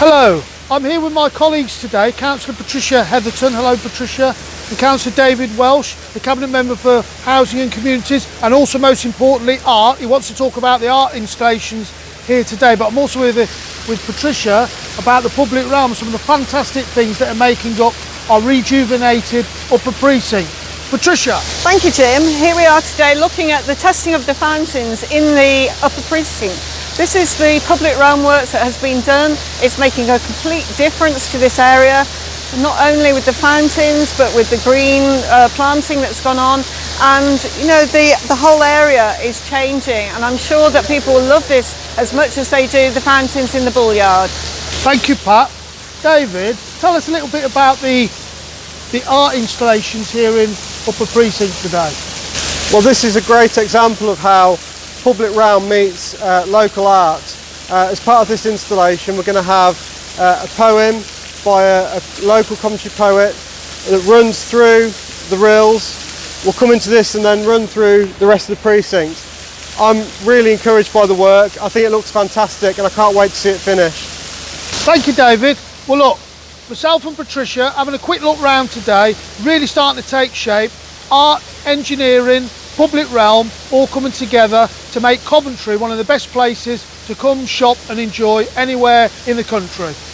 Hello, I'm here with my colleagues today, Councillor Patricia Hetherton, hello Patricia, and Councillor David Welsh, the Cabinet Member for Housing and Communities, and also most importantly art. He wants to talk about the art installations here today, but I'm also with, with Patricia about the public realm, some of the fantastic things that are making up our rejuvenated upper precinct. Patricia. Thank you Jim. Here we are today looking at the testing of the fountains in the upper precinct. This is the public realm works that has been done. It's making a complete difference to this area, not only with the fountains but with the green uh, planting that's gone on and you know the, the whole area is changing and I'm sure that people will love this as much as they do the fountains in the Bullyard. Thank you Pat. David, tell us a little bit about the the art installations here in Upper Precinct today? Well this is a great example of how public realm meets uh, local art. Uh, as part of this installation we're going to have uh, a poem by a, a, local Coventry poet that runs through the rills. We'll come into this and then run through the rest of the precinct. I'm really encouraged by the work. I think it looks fantastic and I can't wait to see it finished. Thank you David. Well look, myself and Patricia having a quick look round today, really starting to take shape. Art, engineering, public realm, all coming together to make Coventry one of the best places to come shop and enjoy anywhere in the country.